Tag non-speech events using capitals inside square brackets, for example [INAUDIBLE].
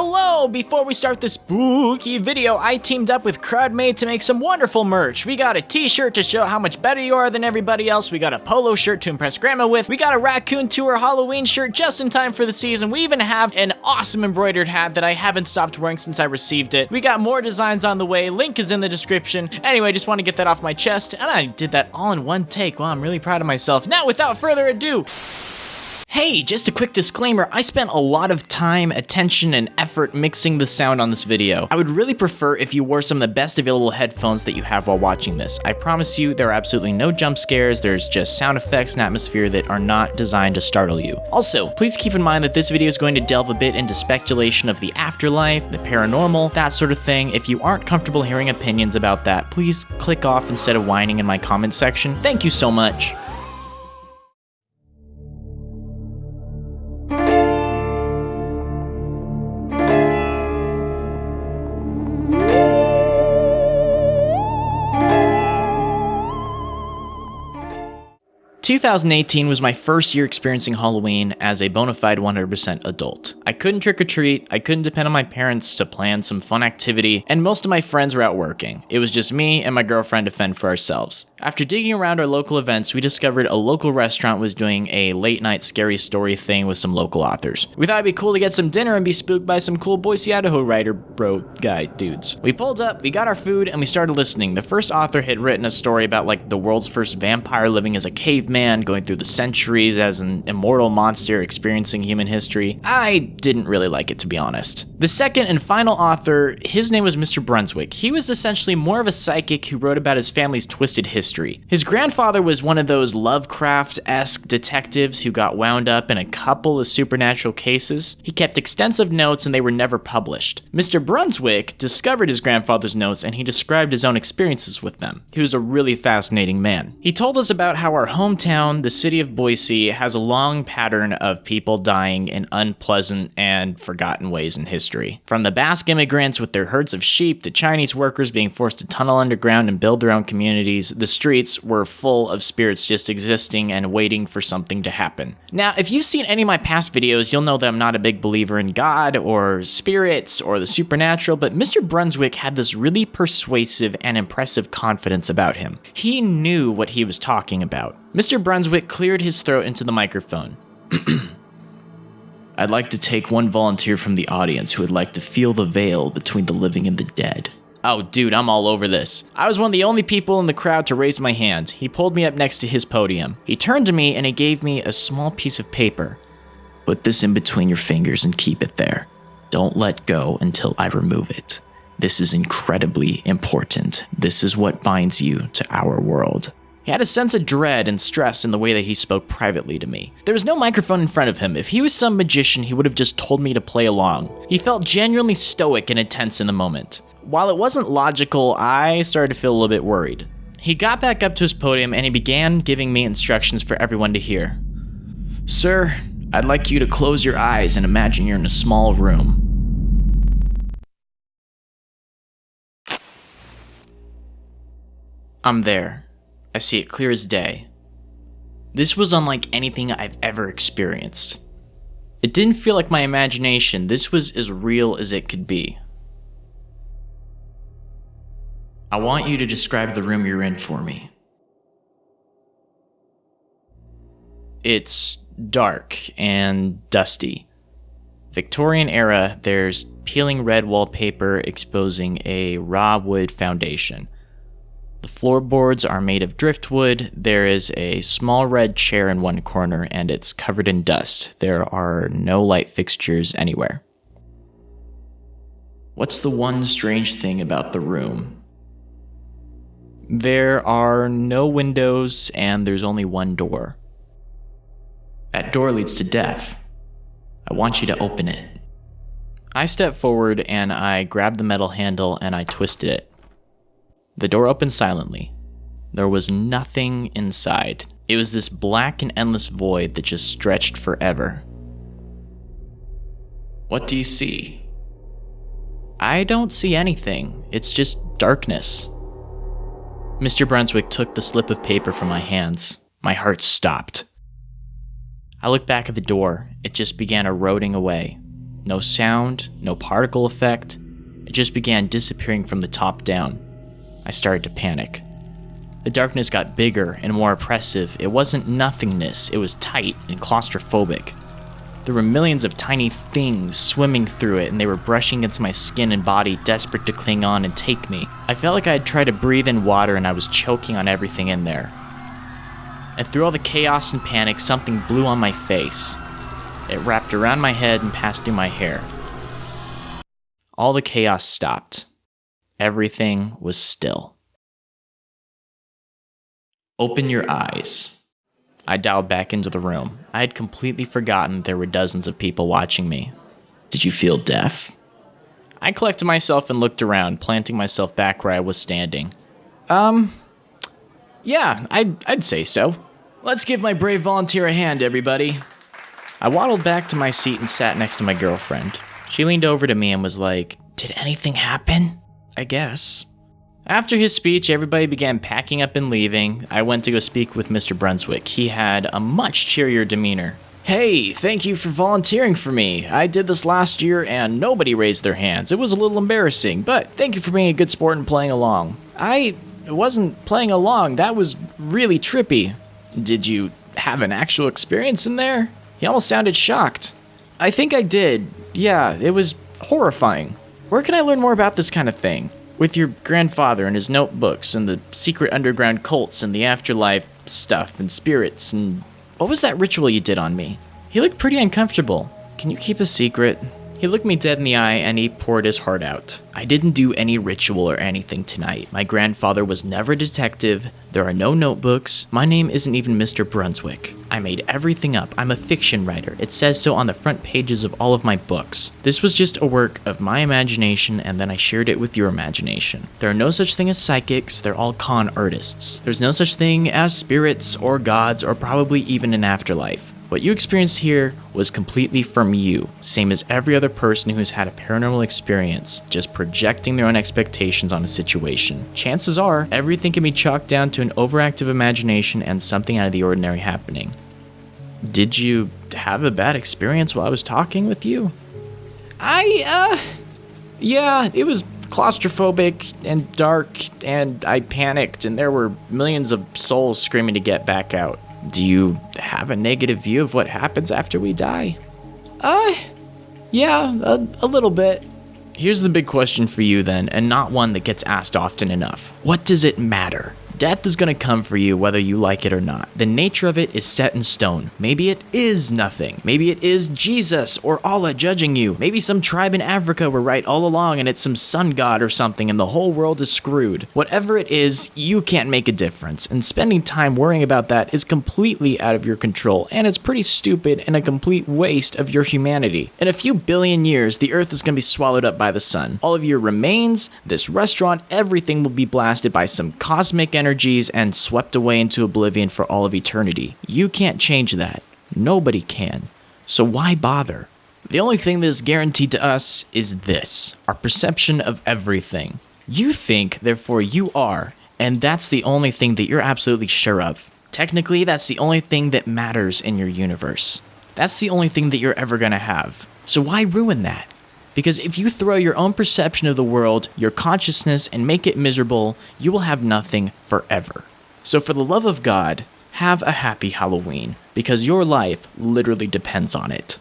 Hello! Before we start this spooky video, I teamed up with CrowdMade to make some wonderful merch. We got a t-shirt to show how much better you are than everybody else. We got a polo shirt to impress grandma with. We got a raccoon tour Halloween shirt just in time for the season. We even have an awesome embroidered hat that I haven't stopped wearing since I received it. We got more designs on the way. Link is in the description. Anyway, just want to get that off my chest. And I did that all in one take. Wow, I'm really proud of myself. Now, without further ado, Hey, just a quick disclaimer, I spent a lot of time, attention, and effort mixing the sound on this video. I would really prefer if you wore some of the best available headphones that you have while watching this. I promise you, there are absolutely no jump scares, there's just sound effects and atmosphere that are not designed to startle you. Also, please keep in mind that this video is going to delve a bit into speculation of the afterlife, the paranormal, that sort of thing. If you aren't comfortable hearing opinions about that, please click off instead of whining in my comment section. Thank you so much. 2018 was my first year experiencing Halloween as a bona fide 100% adult. I couldn't trick or treat, I couldn't depend on my parents to plan some fun activity, and most of my friends were out working. It was just me and my girlfriend to fend for ourselves. After digging around our local events, we discovered a local restaurant was doing a late night scary story thing with some local authors. We thought it'd be cool to get some dinner and be spooked by some cool Boise, Idaho writer bro guy dudes. We pulled up, we got our food, and we started listening. The first author had written a story about like the world's first vampire living as a caveman, going through the centuries as an immortal monster experiencing human history. I didn't really like it to be honest. The second and final author, his name was Mr. Brunswick. He was essentially more of a psychic who wrote about his family's twisted history history. His grandfather was one of those Lovecraft-esque detectives who got wound up in a couple of supernatural cases. He kept extensive notes and they were never published. Mr. Brunswick discovered his grandfather's notes and he described his own experiences with them. He was a really fascinating man. He told us about how our hometown, the city of Boise, has a long pattern of people dying in unpleasant and forgotten ways in history. From the Basque immigrants with their herds of sheep to Chinese workers being forced to tunnel underground and build their own communities, the streets were full of spirits just existing and waiting for something to happen. Now, if you've seen any of my past videos, you'll know that I'm not a big believer in God or spirits or the supernatural, but Mr. Brunswick had this really persuasive and impressive confidence about him. He knew what he was talking about. Mr. Brunswick cleared his throat into the microphone. [CLEARS THROAT] I'd like to take one volunteer from the audience who would like to feel the veil between the living and the dead. Oh, dude, I'm all over this. I was one of the only people in the crowd to raise my hand. He pulled me up next to his podium. He turned to me and he gave me a small piece of paper. Put this in between your fingers and keep it there. Don't let go until I remove it. This is incredibly important. This is what binds you to our world. He had a sense of dread and stress in the way that he spoke privately to me. There was no microphone in front of him. If he was some magician, he would have just told me to play along. He felt genuinely stoic and intense in the moment. While it wasn't logical, I started to feel a little bit worried. He got back up to his podium and he began giving me instructions for everyone to hear. Sir, I'd like you to close your eyes and imagine you're in a small room. I'm there. I see it clear as day. This was unlike anything I've ever experienced. It didn't feel like my imagination, this was as real as it could be. I want you to describe the room you're in for me. It's dark and dusty. Victorian era, there's peeling red wallpaper exposing a raw wood foundation. The floorboards are made of driftwood. There is a small red chair in one corner and it's covered in dust. There are no light fixtures anywhere. What's the one strange thing about the room? There are no windows and there's only one door. That door leads to death. I want you to open it. I step forward and I grab the metal handle and I twisted it. The door opened silently. There was nothing inside. It was this black and endless void that just stretched forever. What do you see? I don't see anything. It's just darkness. Mr. Brunswick took the slip of paper from my hands. My heart stopped. I looked back at the door. It just began eroding away. No sound, no particle effect. It just began disappearing from the top down. I started to panic. The darkness got bigger and more oppressive. It wasn't nothingness, it was tight and claustrophobic. There were millions of tiny things swimming through it, and they were brushing against my skin and body, desperate to cling on and take me. I felt like I had tried to breathe in water and I was choking on everything in there. And through all the chaos and panic, something blew on my face. It wrapped around my head and passed through my hair. All the chaos stopped. Everything was still. Open your eyes. I dialed back into the room. I had completely forgotten there were dozens of people watching me. Did you feel deaf? I collected myself and looked around, planting myself back where I was standing. Um, yeah, I'd, I'd say so. Let's give my brave volunteer a hand, everybody. I waddled back to my seat and sat next to my girlfriend. She leaned over to me and was like, Did anything happen? I guess. After his speech, everybody began packing up and leaving. I went to go speak with Mr. Brunswick. He had a much cheerier demeanor. Hey, thank you for volunteering for me. I did this last year and nobody raised their hands. It was a little embarrassing, but thank you for being a good sport and playing along. I wasn't playing along, that was really trippy. Did you have an actual experience in there? He almost sounded shocked. I think I did. Yeah, it was horrifying. Where can I learn more about this kind of thing? With your grandfather and his notebooks and the secret underground cults and the afterlife stuff and spirits and. What was that ritual you did on me? He looked pretty uncomfortable. Can you keep a secret? He looked me dead in the eye and he poured his heart out. I didn't do any ritual or anything tonight. My grandfather was never a detective. There are no notebooks. My name isn't even Mr. Brunswick. I made everything up. I'm a fiction writer. It says so on the front pages of all of my books. This was just a work of my imagination and then I shared it with your imagination. There are no such thing as psychics. They're all con artists. There's no such thing as spirits or gods or probably even an afterlife. What you experienced here was completely from you, same as every other person who's had a paranormal experience, just projecting their own expectations on a situation. Chances are, everything can be chalked down to an overactive imagination and something out of the ordinary happening. Did you have a bad experience while I was talking with you? I, uh, yeah, it was claustrophobic and dark, and I panicked, and there were millions of souls screaming to get back out. Do you have a negative view of what happens after we die? Uh, yeah, a, a little bit. Here's the big question for you then, and not one that gets asked often enough. What does it matter? Death is going to come for you whether you like it or not. The nature of it is set in stone. Maybe it is nothing. Maybe it is Jesus or Allah judging you. Maybe some tribe in Africa were right all along and it's some sun god or something and the whole world is screwed. Whatever it is, you can't make a difference. And spending time worrying about that is completely out of your control and it's pretty stupid and a complete waste of your humanity. In a few billion years, the earth is going to be swallowed up by the sun. All of your remains, this restaurant, everything will be blasted by some cosmic energy energies and swept away into oblivion for all of eternity. You can't change that. Nobody can. So why bother? The only thing that is guaranteed to us is this our perception of everything. You think, therefore you are, and that's the only thing that you're absolutely sure of. Technically, that's the only thing that matters in your universe. That's the only thing that you're ever gonna have. So why ruin that? Because if you throw your own perception of the world, your consciousness, and make it miserable, you will have nothing forever. So, for the love of God, have a happy Halloween, because your life literally depends on it.